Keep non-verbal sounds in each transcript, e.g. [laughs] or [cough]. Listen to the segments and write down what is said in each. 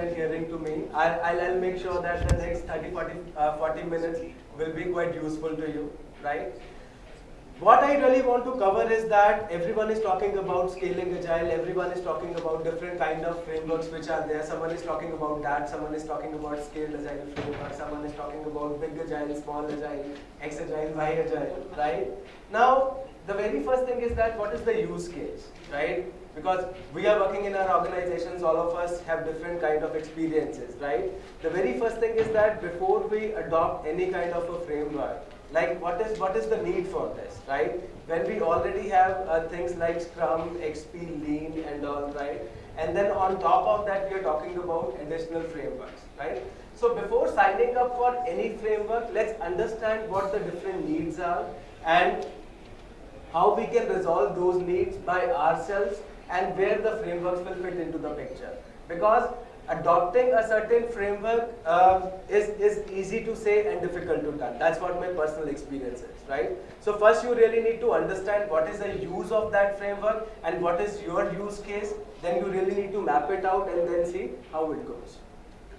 and hearing to me. I'll, I'll, I'll make sure that the next 30, 40, uh, 40 minutes will be quite useful to you, right? What I really want to cover is that everyone is talking about scaling agile, everyone is talking about different kind of frameworks which are there. Someone is talking about that, someone is talking about scaled agile framework, someone is talking about big agile, small agile, X agile, Y agile, right? Now, the very first thing is that what is the use case, right? Because we are working in our organizations, all of us have different kind of experiences, right? The very first thing is that before we adopt any kind of a framework, like what is what is the need for this, right? When we already have uh, things like Scrum, XP, Lean, and all, right? And then on top of that, we are talking about additional frameworks, right? So before signing up for any framework, let's understand what the different needs are and how we can resolve those needs by ourselves and where the frameworks will fit into the picture. Because adopting a certain framework um, is, is easy to say and difficult to done. That's what my personal experience is, right? So first you really need to understand what is the use of that framework and what is your use case. Then you really need to map it out and then see how it goes.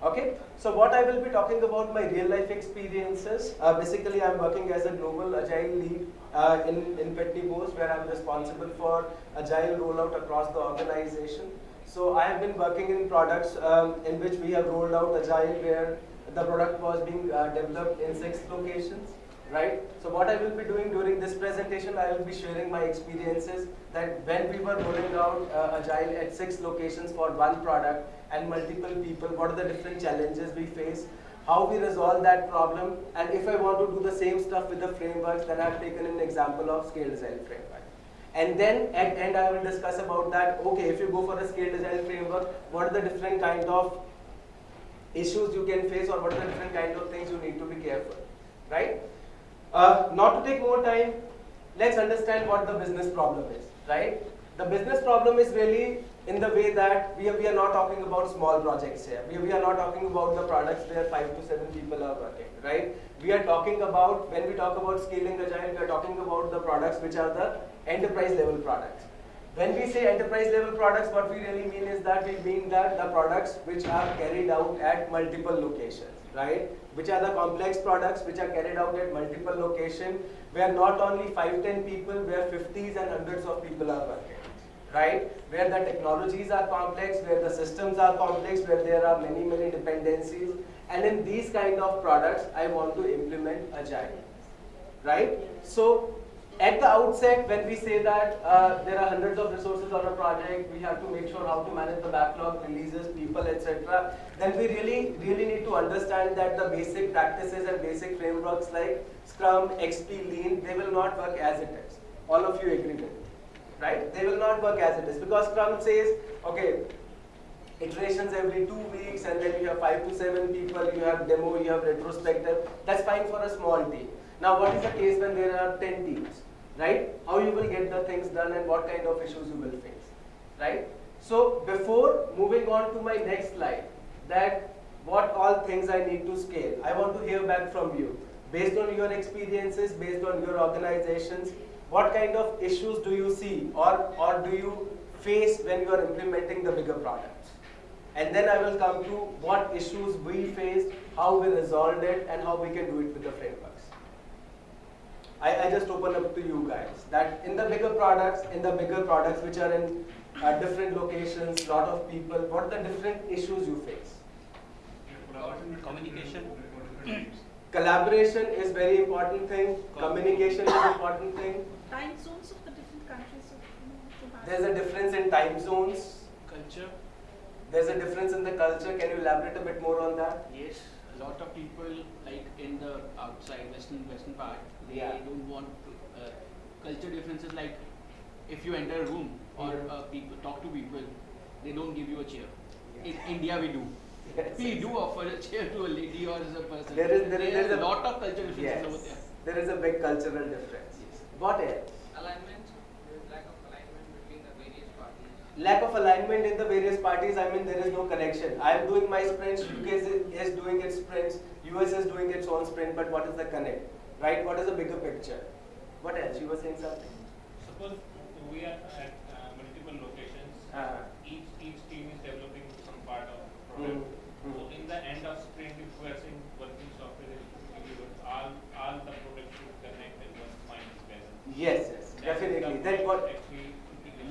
Okay, so what I will be talking about my real life experiences. Uh, basically, I'm working as a global agile lead uh, in, in Pitney where I'm responsible for agile rollout across the organization. So I have been working in products um, in which we have rolled out agile where the product was being uh, developed in six locations right? So what I will be doing during this presentation, I will be sharing my experiences that when we were rolling out uh, Agile at six locations for one product and multiple people, what are the different challenges we face, how we resolve that problem, and if I want to do the same stuff with the frameworks, then I've taken an example of Scaled Agile framework. And then at end I will discuss about that, okay, if you go for a Scaled Agile framework, what are the different kind of issues you can face or what are the different kind of things you need to be careful, right? Uh, not to take more time, let's understand what the business problem is, right? The business problem is really in the way that we are, we are not talking about small projects here. We, we are not talking about the products where five to seven people are working, right? We are talking about, when we talk about scaling agile, we are talking about the products which are the enterprise level products. When we say enterprise level products, what we really mean is that we mean that the products which are carried out at multiple locations right? Which are the complex products which are carried out at multiple locations where not only 5, 10 people, where 50s and hundreds of people are working, right? Where the technologies are complex, where the systems are complex, where there are many, many dependencies. And in these kind of products, I want to implement Agile, right? So at the outset, when we say that uh, there are hundreds of resources on a project, we have to make sure how to manage the backlog, releases, people, etc. Then we really, really need to understand that the basic practices and basic frameworks like Scrum, XP, Lean, they will not work as it is. All of you agree with me, right? They will not work as it is because Scrum says, okay, iterations every two weeks and then you have five to seven people, you have demo, you have retrospective. That's fine for a small team. Now what is the case when there are 10 teams? Right? How you will get the things done and what kind of issues you will face, right? So before moving on to my next slide, that what all things I need to scale, I want to hear back from you. Based on your experiences, based on your organizations, what kind of issues do you see or, or do you face when you are implementing the bigger products? And then I will come to what issues we faced, how we resolved it, and how we can do it with the frameworks. I, I just open up to you guys that in the bigger products, in the bigger products which are in uh, different locations, lot of people, what are the different issues you face? Communication. Collaboration is very important thing. Communication is important thing. Time zones of the different countries. There's a difference in time zones. Culture. There's a difference in the culture. Can you elaborate a bit more on that? Yes, a lot of people like in the outside western western part, they Yeah. don't want to, uh, culture differences like if you enter a room or uh, people talk to people, they don't give you a chair. Yeah. In India, we do. Yes, We yes. do offer a chair to a lady or as a person. There is- there is- there is a a- lot of culture differences over there. There is a big cultural difference. What else? alignment, there is lack of alignment between the various parties. Lack of alignment in the various parties, I mean, there is no connection. I am doing my sprints, UK is, is doing its sprints, US is doing its own sprint, but what is the connect? Right? What is the bigger picture? What else? You were saying something? Suppose we are at uh, multiple locations. Uh-huh. Each each team is developing some part of Mm. product. So in the end of sprint, if we are saying working software is delivered, all, all the products should connect in one space. Yes, yes, definitely. Then what?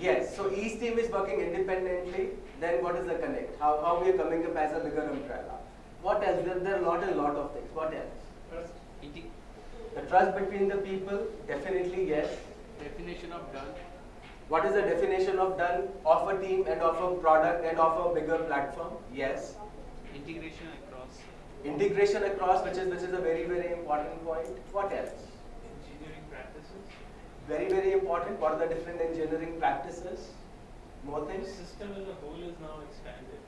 Actually, integration. Yes, so each team is working independently, then what is the connect? How, how we are coming up as a bigger umbrella? What else? There, there are lot and lot of things. What else? Trust. The trust between the people, definitely yes. Definition of done. What is the definition of done of a team and of a product and of a bigger platform? Yes. Integration across. Integration across, which is which is a very very important point. What else? Engineering practices. Very very important. What are the different engineering practices? More things. System as a whole is now expanded.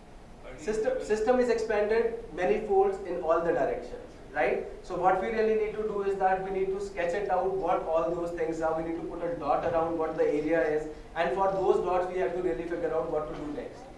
System system is expanded many folds in all the directions, right? So what we really need to do is that we need to sketch it out what all those things are. We need to put a dot around what the area is, and for those dots we have to really figure out what to do next.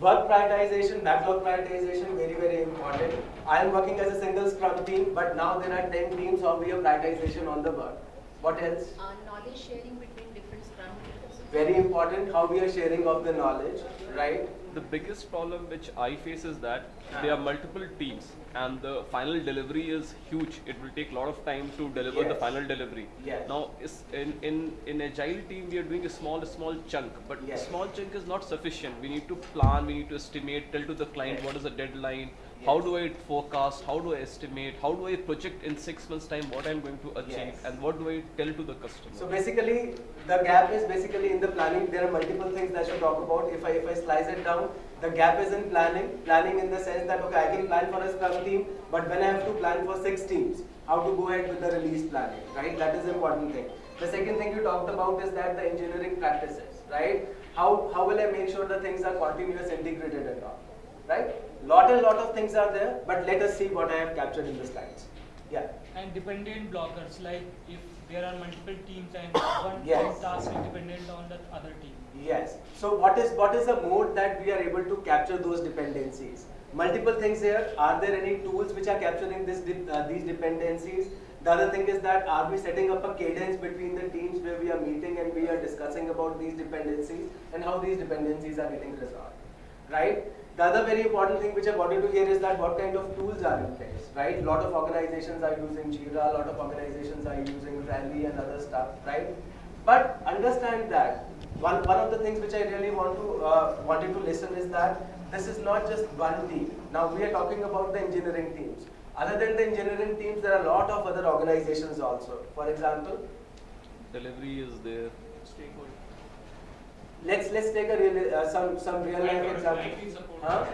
Work prioritization, backlog prioritization, very very important. I am working as a single scrum team, but now there are 10 teams, how we have prioritization on the work. What else? Uh, knowledge sharing between different scrum teams. Very important, how we are sharing of the knowledge, right? The biggest problem which I face is that there are multiple teams and the final delivery is huge. It will take a lot of time to deliver the final delivery. Yes. Now, in, in, in agile team, we are doing a small, small chunk, but Yes. small chunk is not sufficient. We need to plan, we need to estimate, tell to the client Yes. what is the deadline, how do I forecast, how do I estimate, how do I project in six months time what I'm going to achieve Yes. and what do I tell to the customer. So basically, the gap is basically in the planning. There are multiple things that I should talk about. If I if I slice it down, the gap is in planning. Planning in the sense that okay, I can plan for a scrum team, but when I have to plan for six teams, how to go ahead with the release planning, right? That is the important thing. The second thing you talked about is that the engineering practices, right? How how will I make sure the things are continuous, integrated, and all, right? Lot and lot of things are there, but let us see what I have captured in the slides. Yeah. and dependent blockers like if there are multiple teams and [coughs] one Yes. task is dependent on the other team Yes. So what is what is the mode that we are able to capture those dependencies? Multiple things here. Are there any tools which are capturing this uh, these dependencies? The other thing is that are we setting up a cadence between the teams where we are meeting and we are discussing about these dependencies and how these dependencies are getting resolved, right? The other very important thing which I wanted to hear is that what kind of tools are in place, right? lot of organizations are using Jira, a lot of organizations are using Rally and other stuff, right? But understand that one, one of the things which I really want to uh, wanted to listen is that this is not just one team. Now we are talking about the engineering teams. Other than the engineering teams, there are a lot of other organizations also. For example, Delivery is there. Stakeholder. Let's let's take a real uh, some some real life example. Huh?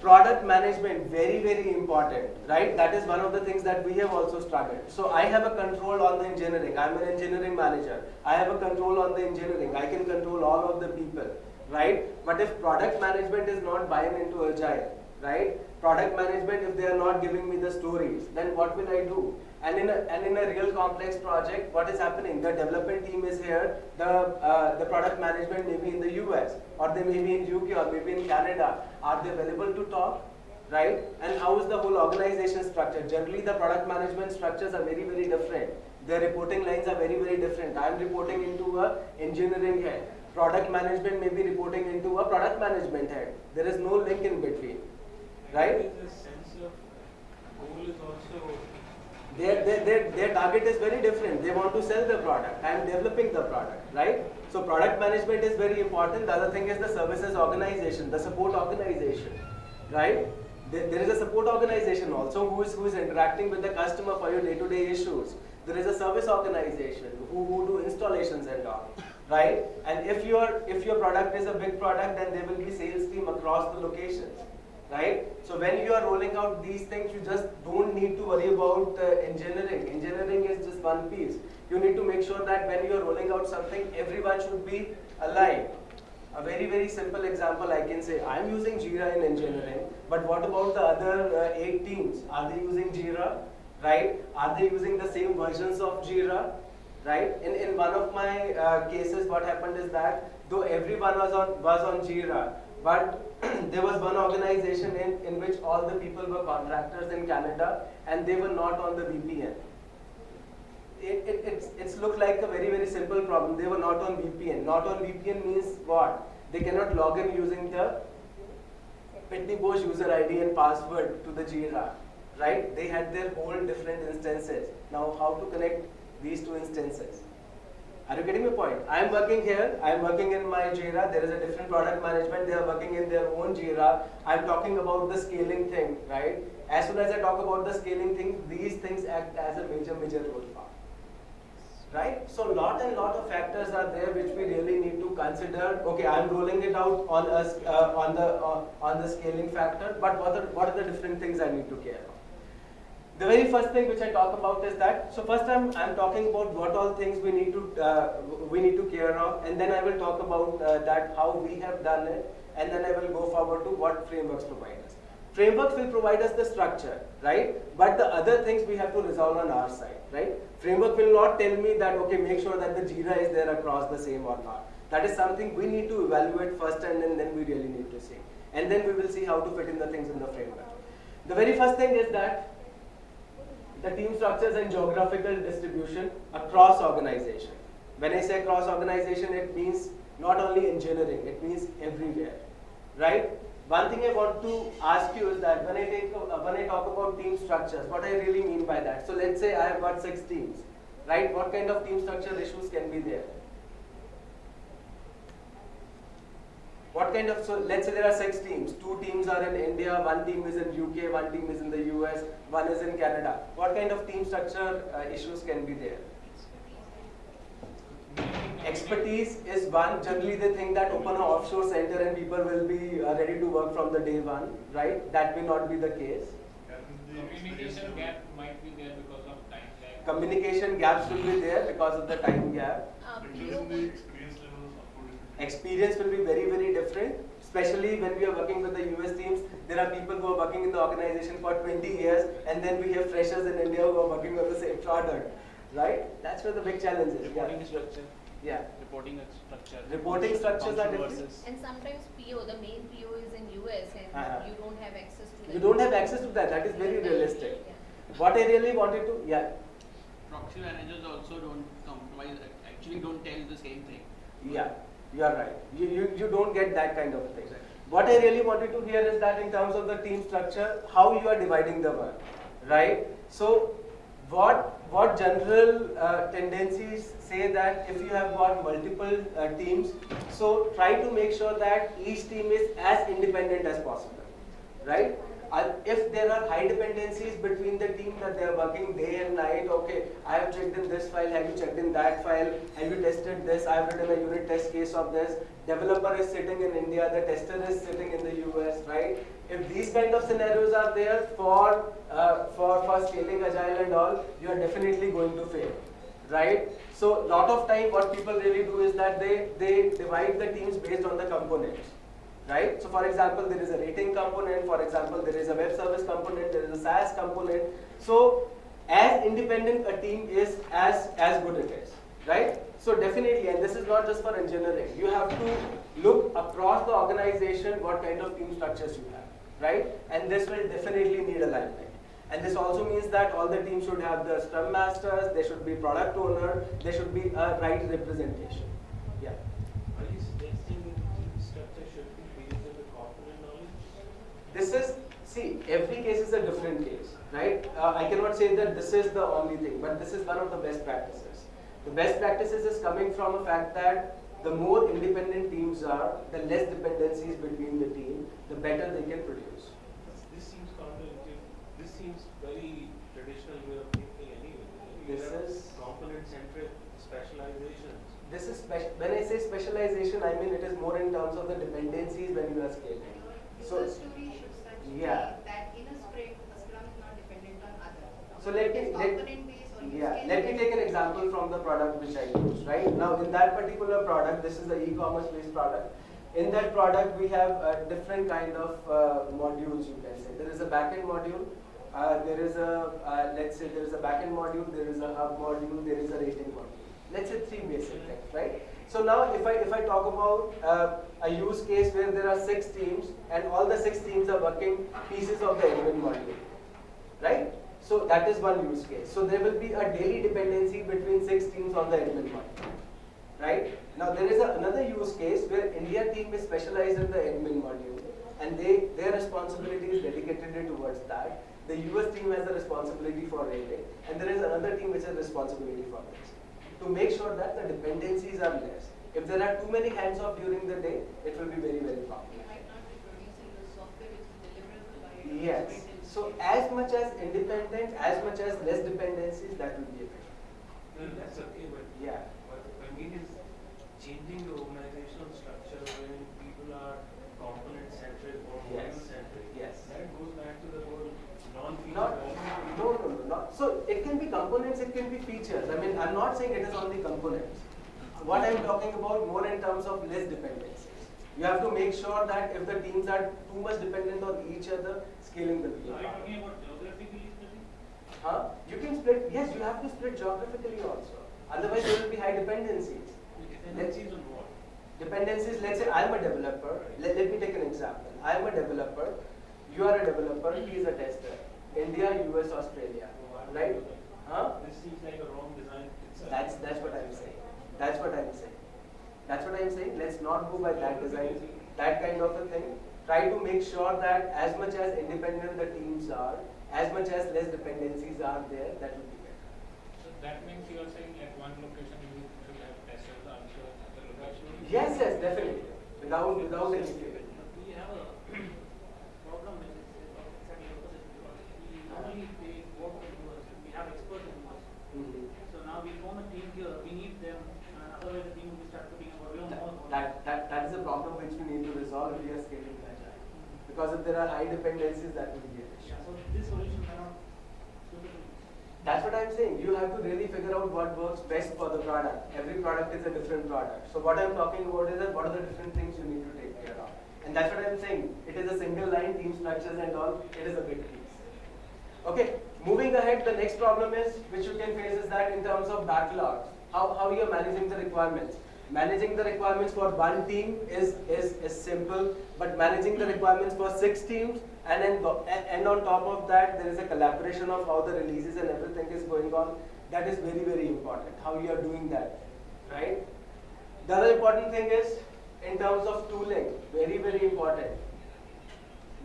Product management. Very very important right? That is one of the things that we have also struggled so i have a control on the engineering. I'm an engineering manager. I have a control on the engineering. I can control all of the people right? But if product management is not buying into agile right? Product management if they are not giving me the stories then what will i do and in a, and in a real complex project what is happening? The development team is here. The uh, the product management may be in the us or they may be in uk or maybe in canada. Are they available to talk? Right? And how is the whole organization structured? Generally the product management structures are very very different. Their reporting lines are very very different. I am reporting into a engineering head. Product management may be reporting into a product management head. There is no link in between. Right? There is a sense of goal is also their, their, their, their target is very different. They want to sell the product. Am developing the product, right? So product management is very important. The other thing is the services organization, the support organization, right? There, there is a support organization also who is, who is interacting with the customer for your day-to-day issues. There is a service organization who, who do installations and all, right? And if your if your product is a big product, then there will be sales team across the locations right? So when you are rolling out these things, you just don't need to worry about uh, engineering. Engineering is just one piece. You need to make sure that when you are rolling out something, everyone should be aligned. A very very simple example I can say, I am using Jira in engineering, but what about the other uh, eight teams? Are they using Jira, right? Are they using the same versions of Jira? right? In, in one of my uh, cases, what happened is that though everyone was on was on Jira, but [clears throat] there was one organization in, in which all the people were contractors in Canada and they were not on the VPN. It, it, it's, it's looked like a very, very simple problem. They were not on VPN. Not on VPN means what? They cannot log in using the Pitney Bowes user ID and password to the Jira, right? They had their whole different instances. Now, how to connect these two instances? Are you getting my point? I am working here, I am working in my Jira, there is a different product management, they are working in their own Jira. I am talking about the scaling thing, right? As soon as I talk about the scaling thing, these things act as a major, major role. Right? So lot and lot of factors are there which we really need to consider. Okay, I'm rolling it out on us uh, on the uh, on the scaling factor, but what are what are the different things I need to care of? The very first thing which I talk about is that, so first I'm, I'm talking about what all things we need to, uh, we need to care of, and then I will talk about uh, that how we have done it, and then I will go forward to what frameworks provide us. Frameworks will provide us the structure, right? But the other things we have to resolve on our side, right? Framework will not tell me that, okay, make sure that the JIRA is there across the same or not. That is something we need to evaluate first and then, then we really need to see. And then we will see how to fit in the things in the framework. The very first thing is that the team structures and geographical distribution across organization. When I say cross organization, it means not only engineering, it means everywhere, right? One thing I want to ask you is that when I take uh, when I talk about team structures, what I really mean by that. So let's say I have got six teams, right? What kind of team structure issues can be there? What kind of, so let's say there are six teams. Two teams are in India, one team is in UK, one team is in the US, one is in Canada. What kind of team structure uh, issues can be there? Expertise is one. Generally, they think that open an offshore center and people will be uh, ready to work from the day one, right? That may not be the case. Communication gap might be there because of time lag. Communication gaps will be there because of the time gap. Uh, Including PO the experience levels of two different. Experience will be very very different especially when we are working with the US teams there are people who are working in the organization for 20 years and then we have freshers in India who are working on the same product right that's where the big challenge is Reporting yeah. structure. yeah Reporting structure. Reporting structures are Function different. And sometimes PO, the main PO is in US and Uh-huh. you don't have access to the you don't have access to that that is very realistic Yeah. what I really wanted to yeah Proxy managers also don't compromise, actually don't tell the same thing. Yeah, you are right. You, you, you don't get that kind of thing. What I really wanted to hear is that in terms of the team structure, how you are dividing the work, right? So, what what general uh, tendencies say that if you have got multiple uh, teams, so try to make sure that each team is as independent as possible, right? If there are high dependencies between the team that they are working day and night, okay, I have checked in this file, have you checked in that file, have you tested this, I have written a unit test case of this, developer is sitting in India, the tester is sitting in the US, right? If these kind of scenarios are there for, uh, for, for scaling agile and all, you are definitely going to fail, right? So a lot of time what people really do is that they, they divide the teams based on the components right? So for example, there is a rating component, for example, there is a web service component, there is a SaaS component. So as independent a team is, as, as good it is, right? So definitely, and this is not just for engineering, you have to look across the organization what kind of team structures you have, right? And this will definitely need alignment. And this also means that all the teams should have the scrum masters, they should be product owner, there should be a right representation. Yeah. Are you suggesting that the team structure should be based on the component knowledge? This is, see, every case is a different case, right? Uh, I cannot say that this is the only thing, but this is one of the best practices. The best practices is coming from a fact that the more independent teams are, the less dependencies between the team, the better they can produce. This seems counterintuitive. This seems very traditional way of thinking anyway. You This is- component-centric specializations. This is when I say specialization, I mean it is more in terms of the dependencies when you are scaling. So- story should such be Yeah. that in a sprint, a scrum is not dependent on other. So let me let, component based or use yeah, let me take an example from the product which I use, right? Now in that particular product, this is the e-commerce based product. In that product, we have uh, different kind of uh, modules you can say. There is a backend module, uh, there is a, uh, let's say there is a backend module, there is a hub module, there is a rating module. Let's say three basic things, right? So now if I, if I talk about uh, a use case where there are six teams and all the six teams are working pieces of the admin module, right? So that is one use case. So there will be a daily dependency between six teams on the admin module, right? Now there is a, another use case where India team is specialized in the admin module and they their responsibility is dedicated towards that. The US team has a responsibility for rating, and there is another team which has responsibility for this. To make sure that the dependencies are less. If there are too many hands off during the day, it will be very, very You problematic. might not be producing the software which is deliverable by Yes. So as much as independent, as much as less dependencies, that will be effective. No, that's okay, but Yeah. what I mean is changing the organizational structure when people are component centric or Yes. Yes. That goes back to the whole non-feature. Not, oriented. no, no, no, not, so it can be components, it can be features. I mean, I'm not saying it is only components. What I'm talking about more in terms of less dependencies. You have to make sure that if the teams are too much dependent on each other, scaling will be are you talking about geographically splitting? Huh? You can split, yes, you have to split geographically also. Otherwise, there will be high dependencies. Dependencies on what? Dependencies, let's say I'm a developer. Let, let me take an example. I'm a developer. You are a developer. He is a tester. India, US, Australia. Right? Huh? This seems like a wrong design itself. That's that's what I'm saying. That's what I'm saying. That's what I'm saying. Let's not go by that design, that kind of a thing. Try to make sure that as much as independent the teams are, as much as less dependencies are there, that will be better. So that means you are saying at one location you should have testers, also at other location. Yes, yes, definitely. Without without any fear. We have a problem which is exactly have experts in us. Mhm. So now we form a team here, we need them, uh, otherwise the team will start putting about, we don't That, that, that is a problem which we need to resolve if we are scaling agile. Because if there are high dependencies, that will be an issue. Yeah, so this solution cannot. That's what I'm saying. You have to really figure out what works best for the product. Every product is a different product. So what I'm talking about is that what are the different things you need to take care of. And that's what I'm saying. It is a single line, team structures and all. It is a big piece. Okay, moving ahead, the next problem is, which you can face is that in terms of backlogs, how, how you're managing the requirements. Managing the requirements for one team is, is, is simple, but managing the requirements for six teams and, then, and on top of that, there is a collaboration of how the releases and everything is going on. That is very, very important, how you are doing that, right? The other important thing is, in terms of tooling, very, very important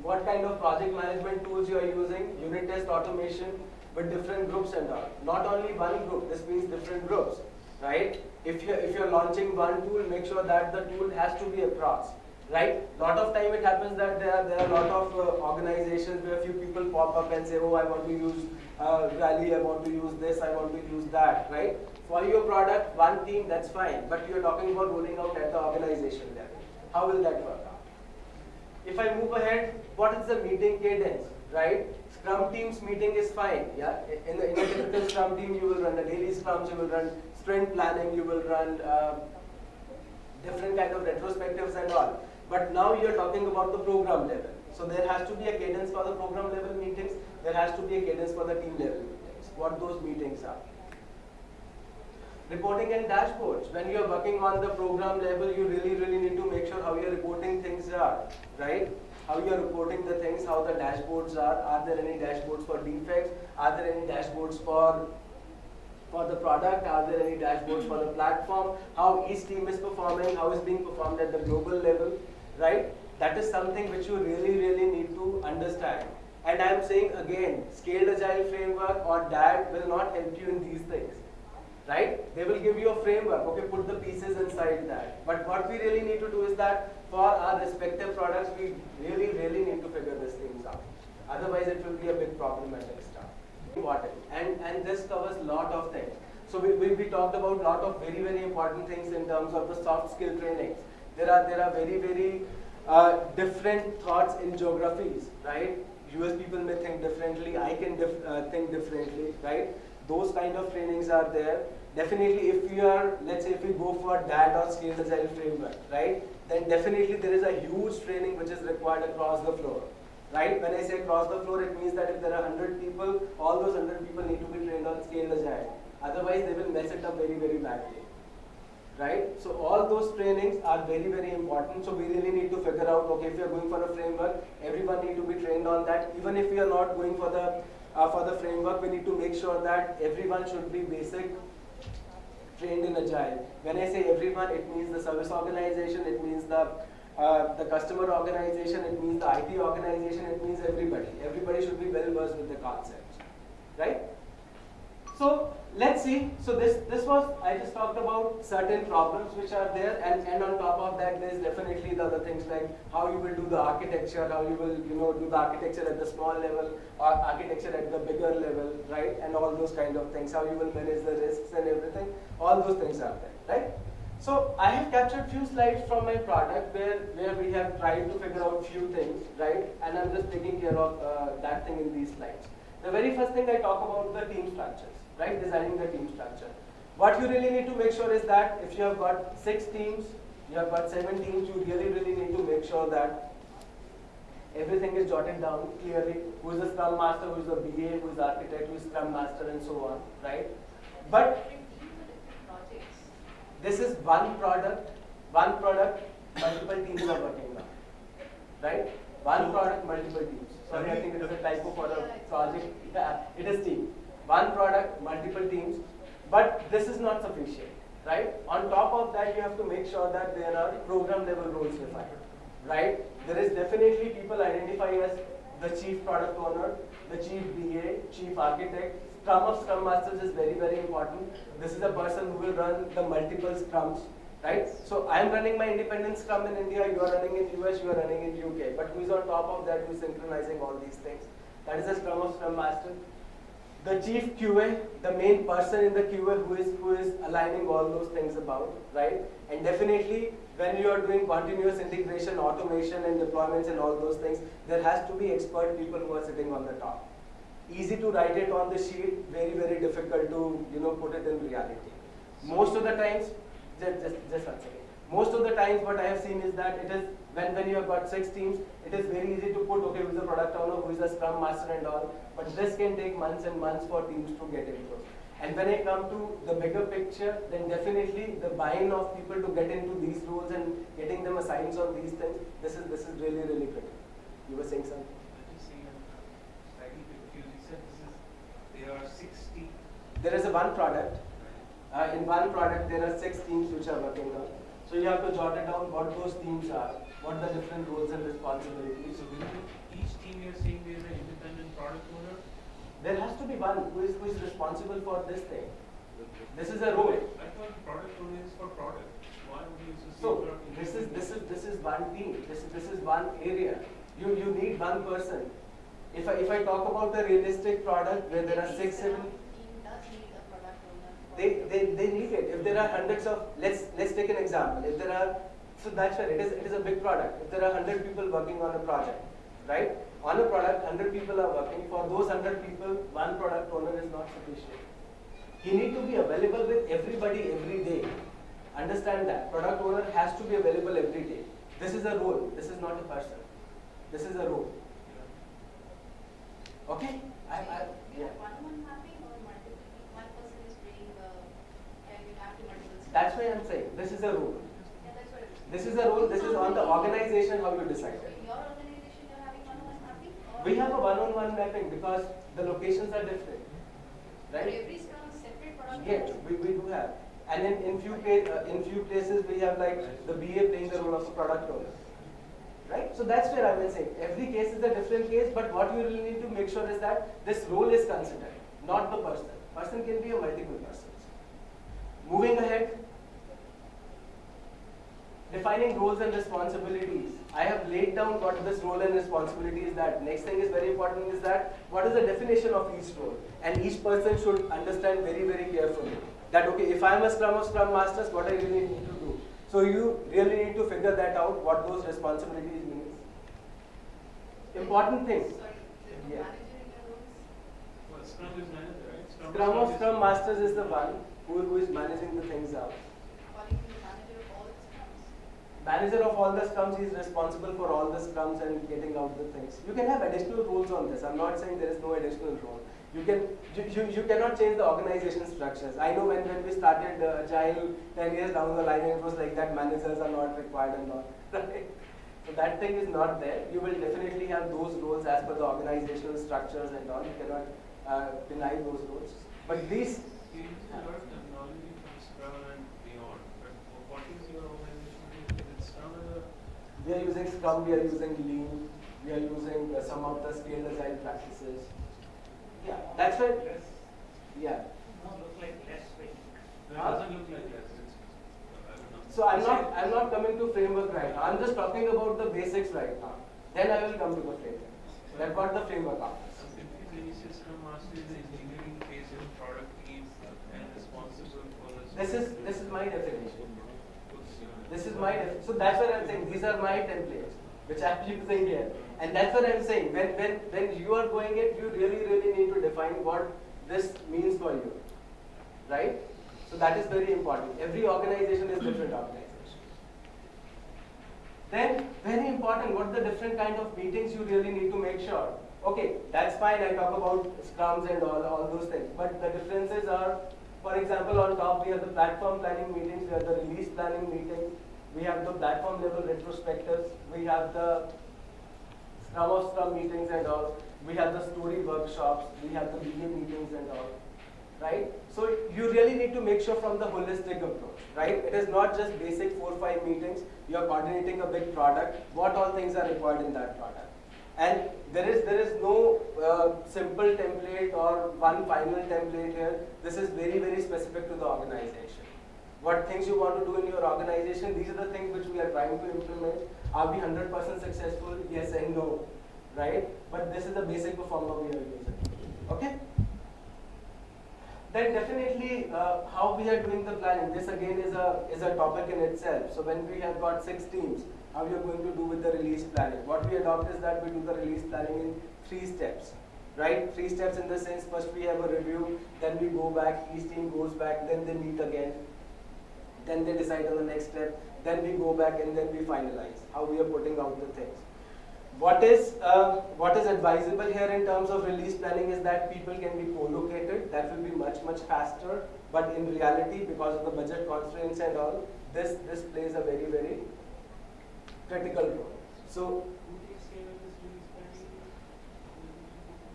what kind of project management tools you are using, unit test automation with different groups and all. Not only one group, this means different groups, right? If you're, if you're launching one tool, make sure that the tool has to be across, right? Lot of time it happens that there are, there are a lot of uh, organizations where a few people pop up and say, oh, I want to use uh, Rally, I want to use this, I want to use that, right? For your product, one team, that's fine, but you're talking about rolling out at the organization level. How will that work? If I move ahead, what is the meeting cadence, right? Scrum teams meeting is fine, yeah. In, the, in a typical Scrum team, you will run the daily Scrums, you will run sprint planning, you will run uh, different kind of retrospectives and all. But now you're talking about the program level. So there has to be a cadence for the program level meetings. There has to be a cadence for the team level meetings. What those meetings are. Reporting and dashboards. When you're working on the program level, you really, really need to make sure how you're reporting things are, right? How you're reporting the things, how the dashboards are. Are there any dashboards for defects? Are there any dashboards for for the product? Are there any dashboards for the platform? How each team is performing? How is being performed at the global level, right? That is something which you really, really need to understand. And I am saying again, scaled agile framework or DAD will not help you in these things right? They will give you a framework, okay, put the pieces inside that. But what we really need to do is that for our respective products, we really, really need to figure these things out. Otherwise, it will be a big problematic stuff. Important. And, and this covers a lot of things. So we, we, we talked about a lot of very, very important things in terms of the soft skill trainings. There are, there are very, very uh, different thoughts in geographies, right? US people may think differently, I can dif- uh, think differently, right? Those kind of trainings are there. Definitely, if you are, let's say, if we go for that or scaled agile framework, right? Then definitely there is a huge training which is required across the floor, right? When I say across the floor, it means that if there are 100 people, all those 100 people need to be trained on scaled agile. Otherwise, they will mess it up very, very badly right? So all those trainings are very, very important. So we really need to figure out, okay, if you're going for a framework, everyone need to be trained on that. Even if we are not going for the uh, for the framework, we need to make sure that everyone should be basic trained in agile. When I say everyone, it means the service organization, it means the uh, the customer organization, it means the IT organization, it means everybody. Everybody should be well versed with the concept, right? So let's see. So this this was I just talked about certain problems which are there, and and on top of that, there's definitely the other things like how you will do the architecture, how you will you know do the architecture at the small level or architecture at the bigger level, right? And all those kind of things, how you will manage the risks and everything. All those things are there, right? So I have captured few slides from my product where where we have tried to figure out few things, right? And I'm just taking care of uh, that thing in these slides. The very first thing I talk about the team structures right? Designing the team structure. What you really need to make sure is that if you have got six teams, you have got seven teams, you really, really need to make sure that everything is jotted down clearly. Who is the Scrum Master, who is the BA, who is the architect, who is Scrum Master, and so on, right? But this is one product, one product, multiple teams are working on, right? One product, multiple teams. Sorry, I think it is a typo for a project. Yeah, [laughs] it is team one product, multiple teams, but this is not sufficient, right? On top of that, you have to make sure that there are program level roles defined, right? There is definitely people identifying as the chief product owner, the chief BA, chief architect. Scrum of Scrum Masters is very, very important. This is a person who will run the multiple Scrums, right? So I am running my independent Scrum in India, you are running in US, you are running in UK. But who is on top of that, who is synchronizing all these things? That is the Scrum of Scrum Master the chief QA, the main person in the QA who is who is aligning all those things about, right? And definitely when you are doing continuous integration, automation and deployments and all those things, there has to be expert people who are sitting on the top. Easy to write it on the sheet, very, very difficult to, you know, put it in reality. Most of the times, just, just, just one second. Most of the times what I have seen is that it is when, when you have got six teams, it is very easy to put, okay, who is the product owner, who is the scrum master and all, but this can take months and months for teams to get into. And when I come to the bigger picture, then definitely the buy-in of people to get into these roles and getting them assigned on these things, this is this is really, really critical. You were saying something? slightly confused. You said this is, there are six teams. There is a one product. Uh, in one product, there are six teams which are working on. So you have to jot it down what those teams are, what the different roles and responsibilities. So within each team you're saying there is an independent product owner? There has to be one who is, who is responsible for this thing. This is a role. I thought product owner is for product. Why would you So this is this is this is one team. This is this is one area. You you need one person. If I if I talk about the realistic product where there are six seven Team does need a product owner. they, they, they need it. If there are hundreds of, let's, let's take an example. If there are, so that's where it is, it is a big product. If there are 100 people working on a project, right? On a product, 100 people are working. For those 100 people, one product owner is not sufficient. He need to be available with everybody every day. Understand that. Product owner has to be available every day. This is a role. This is not a person. This is a role. Okay? I, I, yeah. have one-on-one mapping or multiple, one person is doing, and you have to multiple. steps? That's why I'm saying this is a role. Yeah, that's what it is. This is a role. This is on the organization how you decide it. in your organization, you're having one-on-one mapping? We have a one-on-one mapping because the locations are different, right? every separate product Yes, we, we do have. And in, in few uh, in few places we have like the BA playing the role of a product owner. Right? So that's where I will say every case is a different case, but what you really need to make sure is that this role is considered, not the person. Person can be a multiple persons. Moving ahead, defining roles and responsibilities. I have laid down what this role and responsibility is that. Next thing is very important is that what is the definition of each role? And each person should understand very, very carefully that okay, if I am a Scrum of Scrum Masters, what I really need to do. So you really need to figure that out, what those responsibilities means. Important thing. Sorry, there's Yeah. manager in your roles? Well, Scrum is manager, right? Scrum of is- Scrum Masters is the one who, who is managing the things out. Calling him the manager of all the scrums? Manager of all the scrums is responsible for all the scrums and getting out the things. You can have additional roles on this. I'm not saying there is no additional role. You can you, you, you cannot change the organization structures. I know when, when we started uh, Agile 10 years down the line, it was like that managers are not required and all. [laughs] Right? So that thing is not there. You will definitely have those roles as per the organizational structures and all. You cannot uh, deny those roles. But these You use a lot of terminology from Scrum and beyond, but what is your organization doing? Is it Scrum as a We are using Scrum, we are using Lean, we are using uh, some of the scaled agile practices. Yeah, that's what, yeah. No, look like less weight. No, it doesn't look like that. It's, I don't know. So I'm not, I'm not coming to framework right now. I'm just talking about the basics right now. Then I will come to the framework. That's what the framework offers. Typically, system master is engineering phase in product team and responsible for. This is, this is my definition. This is my, so that's what I'm saying, these are my templates, which I'm [laughs] using here. And that's what I'm saying, when, when, when you are going it, you really, really need to define what this means for you, right? So that is very important. Every organization is different organization. Then, very important, what the different kind of meetings you really need to make sure. Okay, that's fine, I talk about scrums and all, all those things, but the differences are, for example, on top we have the platform planning meetings, we have the release planning meetings, we have the platform level retrospectives, we have the scrum of scrum meetings and all, we have the story workshops, we have the media meetings and all, right? So you really need to make sure from the holistic approach, right? It is not just basic four, five meetings, you are coordinating a big product, what all things are required in that product. And there is, there is no uh, simple template or one final template here. This is very, very specific to the organization. What things you want to do in your organization, these are the things which we are trying to implement. Are we 100% successful? Yes and no, right? But this is the basic performer we are using, okay? Then definitely uh, how we are doing the planning. This again is a is a topic in itself. So when we have got six teams, how we are going to do with the release planning. What we adopt is that we do the release planning in three steps, right? Three steps in the sense first we have a review, then we go back, each team goes back, then they meet again, then they decide on the next step, then we go back and then we finalize how we are putting out the things. What is uh, what is advisable here in terms of release planning is that people can be co-located. That will be much much faster. But in reality, because of the budget constraints and all, this this plays a very very critical role. So Who takes care of this release planning?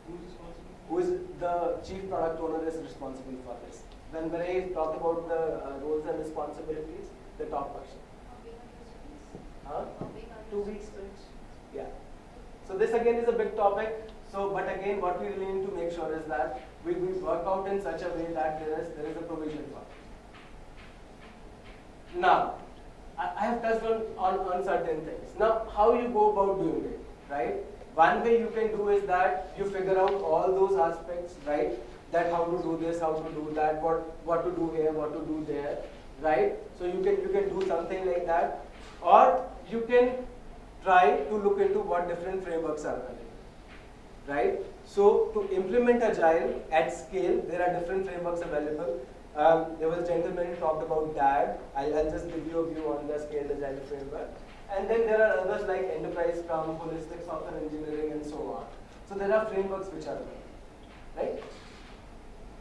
Who's responsible? who is the chief product owner is responsible for this. When when I talk about the uh, roles and responsibilities, the top person. How big are your students? Huh? How big are Two weeks? Yeah. So this again is a big topic. So, but again, what we really need to make sure is that we, we work out in such a way that there is there is a provision for it. Now, I, I have touched on, on on certain things. Now, how you go about doing it, right? One way you can do is that you figure out all those aspects, right? That how to do this, how to do that, what what to do here, what to do there, right? So you can you can do something like that, or you can try to look into what different frameworks are available, right? So to implement Agile at scale, there are different frameworks available. Um, there was a gentleman who talked about DAD. I'll, I'll just give you a view on the scaled Agile framework. And then there are others like Enterprise Scrum, Holistic Software Engineering, and so on. So there are frameworks which are available, right?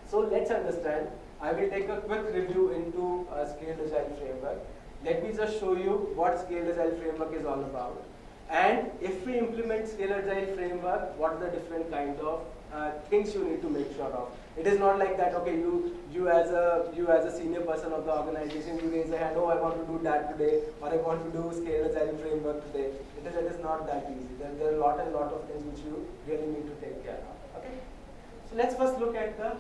So let's understand. I will take a quick review into a scaled agile framework. Let me just show you what scaled agile framework is all about. And if we implement scaled agile framework, what are the different kind of uh, things you need to make sure of. It is not like that. Okay, you you as a you as a senior person of the organization, you raise a hand. Oh, I want to do that today, or I want to do scaled agile framework today. It is it is not that easy. There, there are a lot and lot of things which you really need to take care of. Okay. So let's first look at the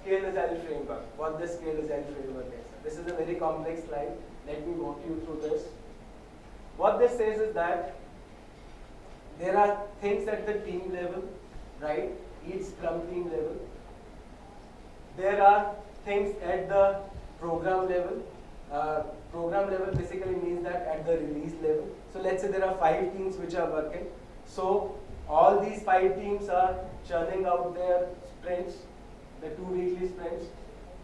scale agile framework. What this scale agile framework is. This is a very complex slide. Let me walk you through this. What this says is that there are things at the team level, right? Each scrum team level. There are things at the program level. Uh, program level basically means that at the release level. So let's say there are five teams which are working. So all these five teams are churning out their sprints, the two weekly sprints.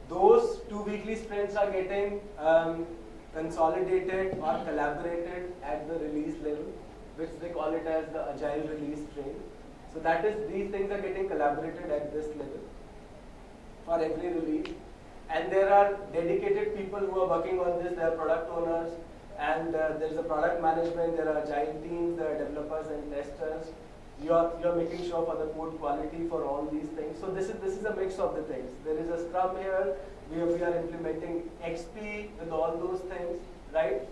Those two weekly sprints are getting um, consolidated or collaborated at the release level, which they call it as the agile release train. So that is, these things are getting collaborated at this level for every release. And there are dedicated people who are working on this, there are product owners, and uh, there is a product management, there are agile teams, there are developers and testers. You're, you're making sure for the code quality for all these things. So this is, this is a mix of the things. There is a scrum here, we are, we are implementing XP with all those things, right?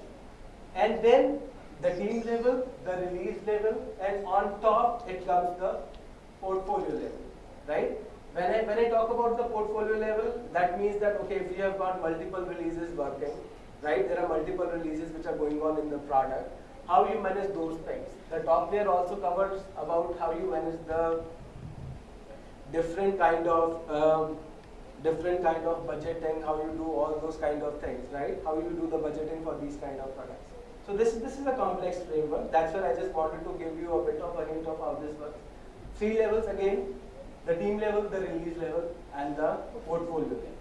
And then the team level, the release level, and on top it comes the portfolio level, right? When I, when I talk about the portfolio level, that means that, okay, if you have got multiple releases working, right? There are multiple releases which are going on in the product. How you manage those things. The top layer also covers about how you manage the different kind of um, different kind of budgeting, how you do all those kind of things, right? How you do the budgeting for these kind of products. So this this is a complex framework. That's why I just wanted to give you a bit of a hint of how this works. Three levels again: the team level, the release level, and the portfolio level,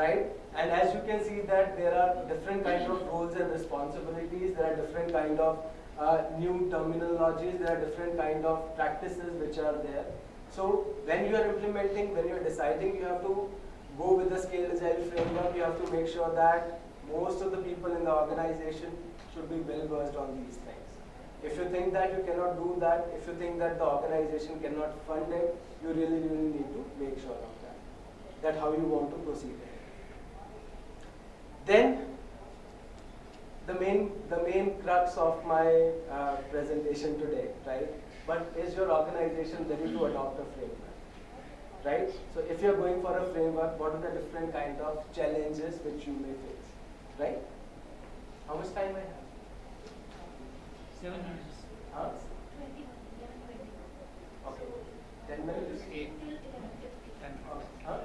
right? And as you can see that there are different kind of roles and responsibilities. There are different kind of uh, new terminologies. There are different kind of practices which are there. So when you are implementing, when you are deciding, you have to go with the scale agile framework. You have to make sure that most of the people in the organization should be well versed on these things. If you think that you cannot do that, if you think that the organization cannot fund it, you really, really need to make sure of that. That how you want to proceed. Then the main the main crux of my uh, presentation today, right? But is your organization ready to adopt a framework? Right? So if you're going for a framework, what are the different kind of challenges which you may face? Right? How much time I have? Seven minutes. Huh? Twenty-one, eleven, twenty. Okay. Ten minutes? Eight. Till eleven fifty. Ten. Huh?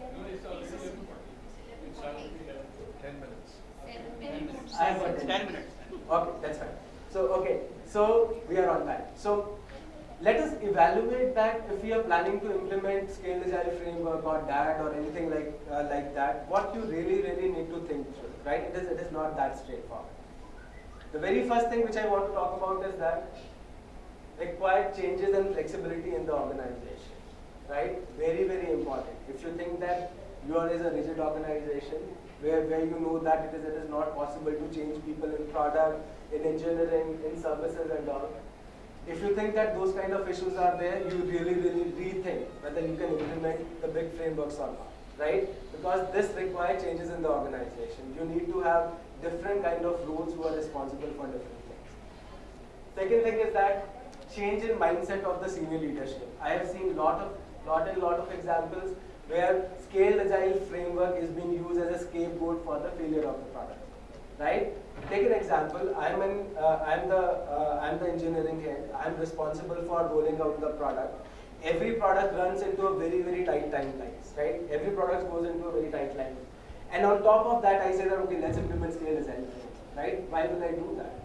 No, it's already eleven forty. It's. Ten minutes. Ten minutes. I have ten. Ten minutes. Okay, that's fine. So, okay, so we are on time. So, let us evaluate that if we are planning to implement scale agile framework or DAD or anything like uh, like that, what you really, really need to think through, right? It is, it is not that straightforward. The very first thing which I want to talk about is that required changes and flexibility in the organization, right? Very, very important. If you think that yours is a rigid organization where, where you know that it is, it is not possible to change people in product, in engineering, in services and all, if you think that those kind of issues are there, you really, really rethink whether you can implement the big frameworks or not, right? Because this requires changes in the organization. You need to have different kind of roles who are responsible for different things. Second thing is that change in mindset of the senior leadership. I have seen lot of, lot and lot of examples where scale agile framework is being used as a scapegoat for the failure of the product right? Take an example. I'm an uh, I'm the uh, I'm the engineering head. I'm responsible for rolling out the product. Every product runs into a very very tight timelines, right? Every product goes into a very tight line. And on top of that, I say that okay, let's implement scale agile, right? Why will I do that?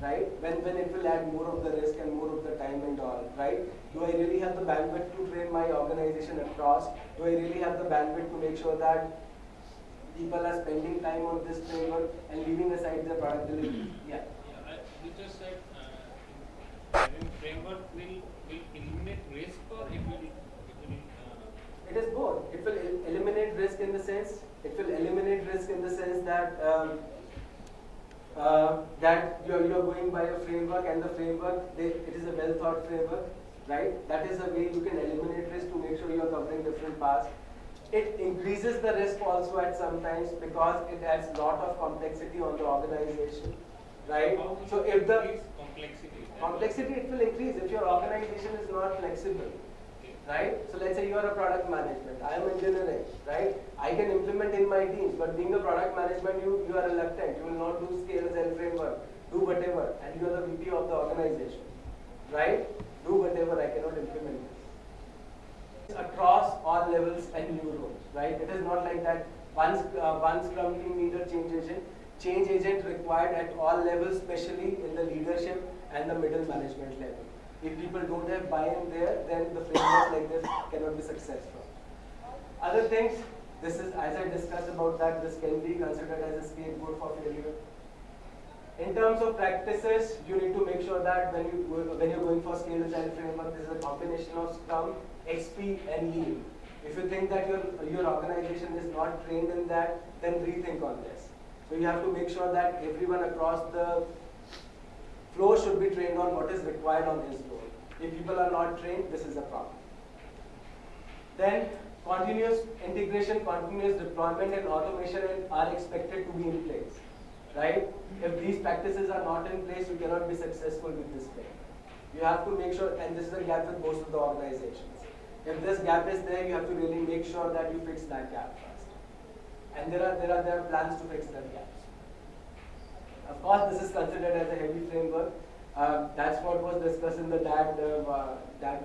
Right? When when it will add more of the risk and more of the time and all, right? Do I really have the bandwidth to train my organization across? Do I really have the bandwidth to make sure that people are spending time on this framework and leaving aside their product delivery. [clears throat] Yeah. Yeah, I, you just said, uh, framework will, will eliminate risk it will, it will, It is both. It will eliminate risk in the sense, it will eliminate risk in the sense that um, uh, that you're, you're going by a framework and the framework, they, it is a well thought framework, right? That is a way you can eliminate risk to make sure you're covering different paths. It increases the risk also at some times because it adds lot of complexity on the organization, right? So if the complexity. Complexity it will increase if your organization is not flexible right? So let's say you are a product management i am engineering right? I can implement in my teams but being a product management you you are reluctant you will not do scale agile framework do whatever and you are the vp of the organization right? Do whatever i cannot implement this. Across all levels and new roles right? It is not like that sc- uh, one scrum team leader change agent change agent required at all levels especially in the leadership and the middle management level if people don't have buy-in there, then the frameworks like this cannot be successful. Other things, this is, as I discussed about that, this can be considered as a scapegoat for failure. In terms of practices, you need to make sure that when you when you're going for scale agile framework, this is a combination of Scrum, XP, and Lean. If you think that your your organization is not trained in that, then rethink on this. So you have to make sure that everyone across the flow should be trained on what is required on his role. If people are not trained, this is a problem. Then continuous integration, continuous deployment and automation are expected to be in place. right? If these practices are not in place, you cannot be successful with this framework. You have to make sure, and this is a gap with most of the organizations. If this gap is there, you have to really make sure that you fix that gap first. And there are there are there are plans to fix that gap. Of course, this is considered as a heavy framework. Um, that's what was discussed in the DAD, uh,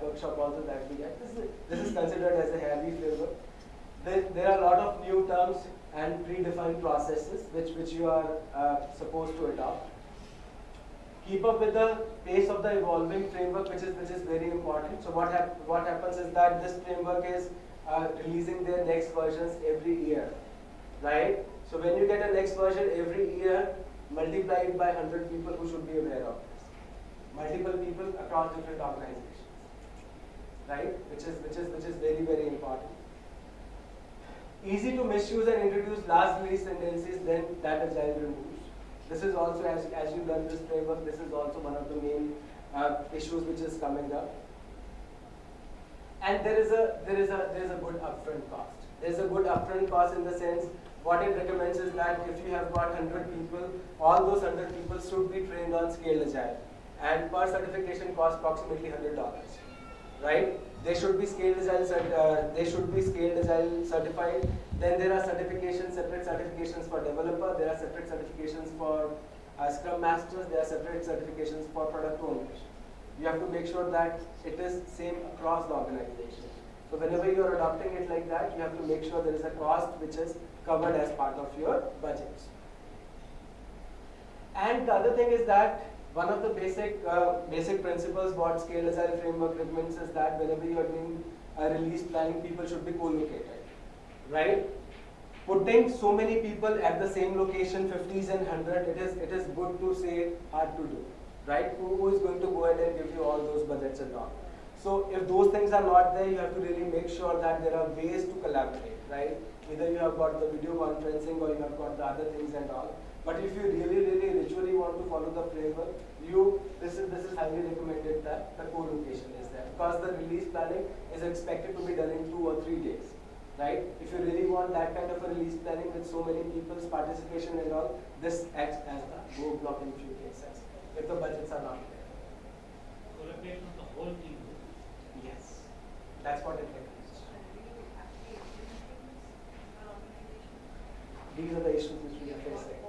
workshop also that we had. This is, this is considered as a heavy framework. There, there are a lot of new terms and predefined processes which, which you are uh, supposed to adopt. Keep up with the pace of the evolving framework, which is, which is very important. So what, hap- what happens is that this framework is uh, releasing their next versions every year, right? So when you get a next version every year, multiply it by 100 people who should be aware of this. Multiple people across different organizations, right? Which is, which is, which is very, very important. Easy to misuse and introduce last release tendencies, then that agile removes. This is also, as, as you learn this framework, this is also one of the main uh, issues which is coming up. And there is a there is a there is a good upfront cost. There is a good upfront cost in the sense what it recommends is that if you have got 100 people, all those 100 people should be trained on scaled agile, and per certification costs approximately $100. Right? They should be scaled agile. Uh, they should be scaled agile certified. Then there are certifications, separate certifications for developer. There are separate certifications for uh, Scrum Masters. There are separate certifications for product owners. You have to make sure that it is same across the organization. So whenever you are adopting it like that, you have to make sure there is a cost which is covered as part of your budgets. And the other thing is that one of the basic uh, basic principles what Scale Agile framework recommends is that whenever you are doing a release planning, people should be co-located, right? Putting so many people at the same location, 50s and 100, it is it is good to say, hard to do, right? Who, who is going to go ahead and give you all those budgets and all? So if those things are not there, you have to really make sure that there are ways to collaborate, right? Either you have got the video conferencing or you have got the other things and all. But if you really, really ritually want to follow the framework, you this is this is highly recommended that the co-location is there because the release planning is expected to be done in two or three days, right? If you really want that kind of a release planning with so many people's participation and all, this acts as a roadblock in few cases if the budgets are not there. Collaboration of the whole team. Yes, that's what it recommends. These are the issues which we are facing. [laughs]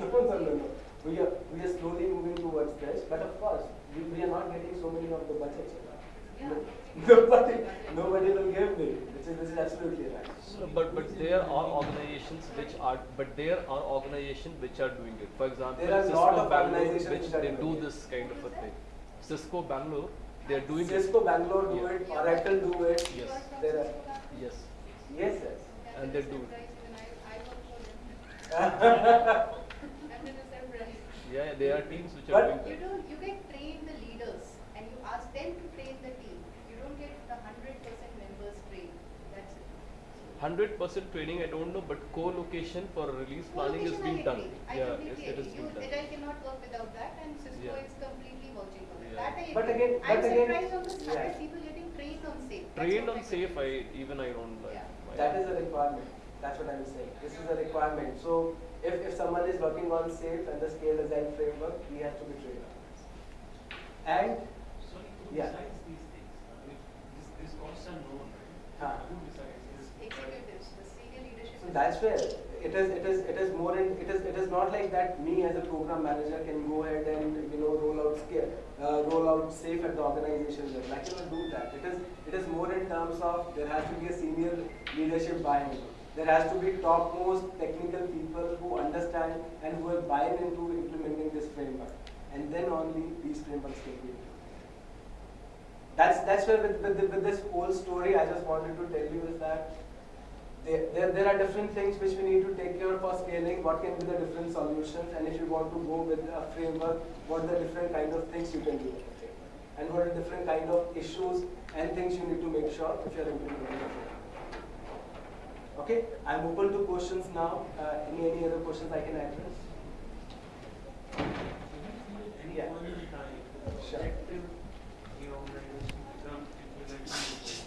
No, no, no, no. We are, we are slowly moving towards this, but of course, we, we are not getting so many of the budgets. Yeah. [laughs] Nobody, nobody will give me, which is, which is absolutely right. No, But but there are organizations which are but there are organizations which are doing it. For example, There are Cisco lot of Bangalore, organizations which which they do it. this kind of a thing. Cisco Bangalore, they are doing Cisco it. Bangalore do Yeah. it, Oracle do it. Yes. There are, Yes. yes, yes. And they do. it. [laughs] Yeah, there are teams which are But- doing You that. don't, you get trained the leaders and you ask them to train the team. You don't get the hundred percent members trained. That's it. Hundred percent training, I don't know, but co-location for release planning is Co-location I being done. agree. I Yeah, completely yes, it is agree. being done. Agile cannot work without that and Cisco Yeah. is completely vouching for it. Yeah. That I But again- I'm but again- surprised on this yeah. hundred people getting trained on safe. Trained on I safe, I even I don't like. Yeah. That is a requirement. That's what I'm saying. This is a requirement. So if, if someone is working on SAFE and the scale design framework, he has to be trained on this. And Sorry, who Yeah. decides these things? Uh, if this, these costs are known, right? Huh. Who decides? Executives, the senior leadership. so that's where it is it is it is more in it is it is not like that me as a program manager can go ahead and you know roll out scale uh, roll out safe at the organization level. I cannot do that. It is it is more in terms of there has to be a senior leadership buy-in. There has to be topmost technical people who understand and who are buying into implementing this framework. And then only these frameworks can be implemented. That's that's where with, with, with this whole story I just wanted to tell you is that there, there, are different things which we need to take care of for scaling, what can be the different solutions, and if you want to go with a framework, what are the different kind of things you can do with the framework, and what are the different kind of issues and things you need to make sure if you are implementing the framework. Okay, I'm open to questions now. Uh, any, any other questions I can address? Any Yeah. point in time, Sure. objective the organization become implementing the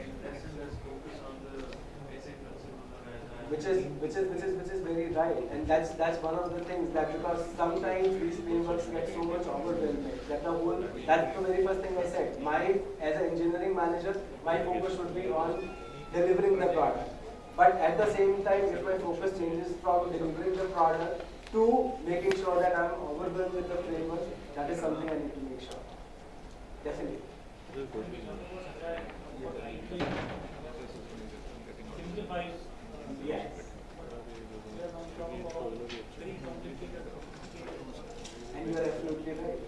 and lesson let's focus on the basic principles of agile. Which which is which is which is which is very right, and that's that's one of the things that because sometimes these frameworks get so much overwhelming that the whole that's the very first thing I said. My as an engineering manager, my focus should be on delivering the product. But at the same time, if my focus changes from delivering the product to making sure that I'm overwhelmed with the framework, that is something I need to make sure. Definitely. Yes. We are not talking about very complicated applications. And you are absolutely right.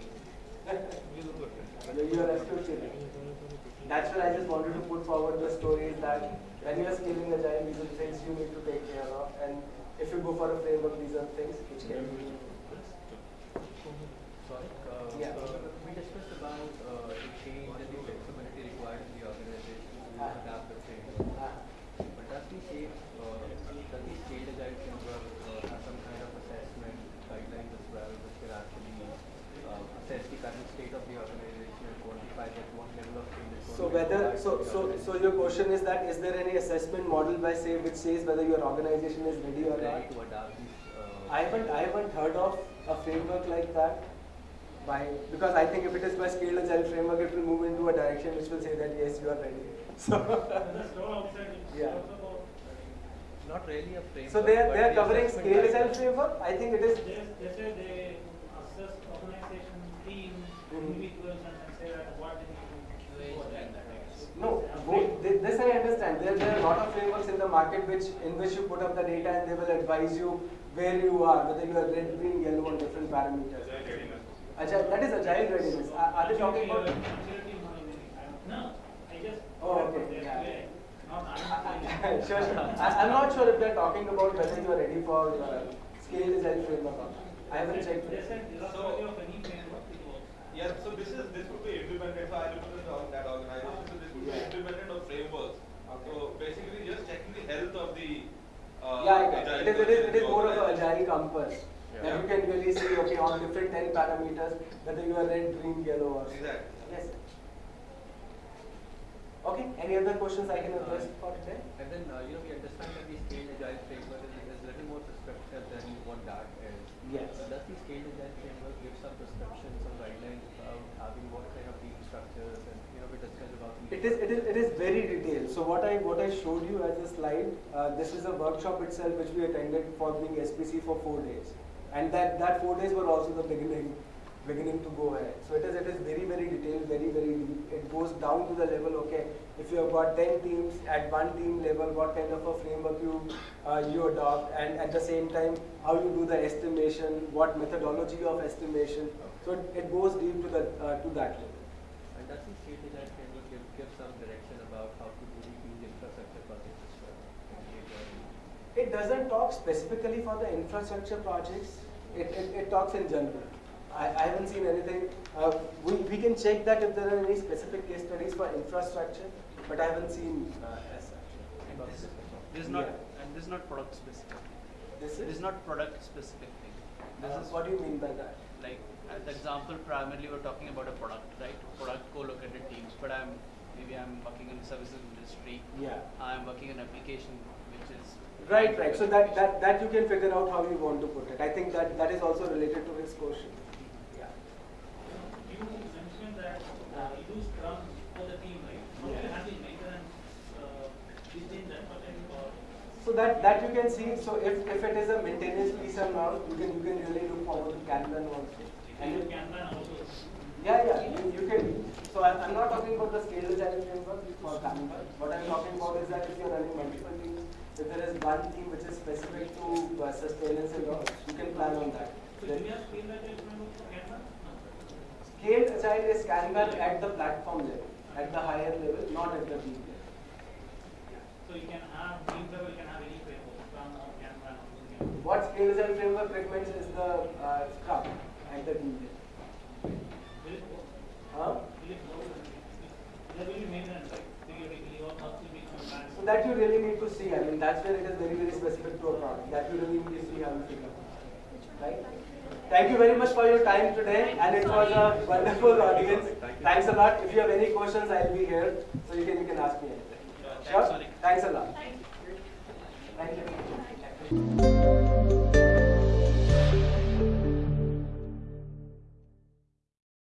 you are absolutely right. That's why I just wanted to put forward the stories that when you are scaling agile, these are the things you need to take care of. And if you go for a framework, these are things which can be. Sorry, uh, Yeah. uh, we discussed about uh, the change and the flexibility required in the organization to Ah. adapt the framework. Ah. But does the SAFe, uh, does the scaled agile framework uh, have some kind of assessment guidelines as well, which can actually uh, assess the current state of the organization and quantify that what level of change is going So to be whether required so for the so so organization your question is there any assessment model by say which says whether your organization is ready or ready not? these? Uh, I haven't I haven't heard of a framework like that. By because I think if it is by scaled agile framework, it will move into a direction which will say that yes you are ready. [laughs] So That's all outside, it's Yeah. not really a framework. so they are they are covering assessment scaled agile guidelines. framework. I think it is they, they say they assess organization, teams, Mhm. individuals and then say that what they need to do for that. No, both, thi- this I understand. There, there are a lot of frameworks in the market which, in which you put up the data and they will advise you where you are, whether you are red, green, yellow on different parameters. Agile, that is agile readiness. Are, are they talking about? No, I just. Oh, okay, They're yeah. clear. Not I- [laughs] I'm. sure, sure. I, I'm not sure if they're talking about whether you are ready for uh, scaled agile framework or not. I haven't checked. Yeah, so this is this would be implemented. So I represent the- that organization. So this would be Yeah. implemented of frameworks. Okay. So basically, just checking the health of the. Uh, Yeah, I got it. agile It is, it is, it is more of an organization. agile compass. That you can really see, okay, on different 10 parameters, whether you are red, green, yellow or. Exactly. Yes. Okay, any other questions I can address for today? And then, uh, you know, we understand that the scaled agile framework is, is a little more prescriptive than what that is. Yes. So does the scaled agile framework give some prescriptions, some guidelines about having what kind of team structures and, you know, we discussed about the. It is, it is, it is very detailed. So what I, what I showed you as a slide, uh, this is a workshop itself which we attended for being SPC for four days. And that, that four days were also the beginning, beginning to go ahead. So it is, it is very, very detailed, very, very deep. It goes down to the level, okay, if you have got 10 teams at one team level, what kind of a framework you, uh, you adopt and at the same time, how you do the estimation, what methodology of estimation. So it, it goes deep to, the, uh, to that level. And does the scaled agile framework give, give some direction about how to do the team infrastructure projects as well? in the agile? It doesn't talk specifically for the infrastructure projects. It, it, it talks in general. I, I haven't seen anything. Uh, we, we can check that if there are any specific case studies for infrastructure, but I haven't seen uh, as such. And this, this is not Yeah. and this is not product specific. This This is, is not product specific thing. This uh, is what do you mean by that? like as the example primarily we're talking about a product, right? Product co-located teams, but I'm maybe I'm working in the services industry. Yeah. I'm working in application which is Right, right. So that, that, that you can figure out how you want to put it. I think that, that is also related to his question. Yeah. You mentioned that uh, you do Scrum for the team, right? How do you maintenance, uh, within that project? So that, that you can see, so if, if it is a maintenance piece and all, you can, you can really look forward to Kanban also. And You you can run also. Yeah, yeah, you, you can. So I, I'm not talking about the scale agile framework for Kanban. What I'm talking about is that if you're running multiple teams, if there is one team which is specific to uh, sustenance and all, you can plan on that. So Then do you have scale agile framework for Kanban? No. Scaled agile is Kanban at the platform level, at the higher level, not at the team level. So you can have, team level, you can have any framework, Scrum or Kanban or something else. What scale agile framework recommends is the uh, Scrum at the team level. Will it work? Huh? Will it work? There will be maintenance, right? Periodically or monthly maintenance. So that you really need to see. I mean, that's where it is very, very specific to a product. That you really need to see how you figure out. Right? Thank you very much for your time today, and it was a wonderful audience. Thanks a lot. If you have any questions, I'll be here, so you can you can ask me anything. Sure. Thanks a lot. Thank you. Bye.